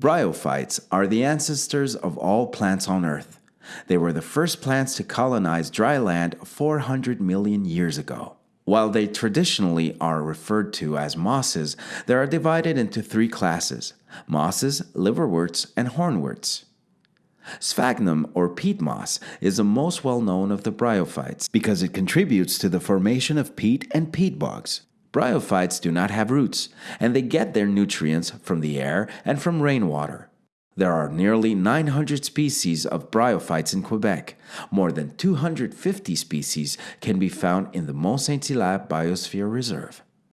Bryophytes are the ancestors of all plants on Earth. They were the first plants to colonize dry land 400 million years ago. While they traditionally are referred to as mosses, they are divided into three classes mosses, liverworts, and hornworts. Sphagnum or peat moss is the most well known of the bryophytes because it contributes to the formation of peat and peat bogs. Bryophytes do not have roots, and they get their nutrients from the air and from rainwater. There are nearly 900 species of bryophytes in Quebec. More than 250 species can be found in the Mont Saint Hilaire Biosphere Reserve.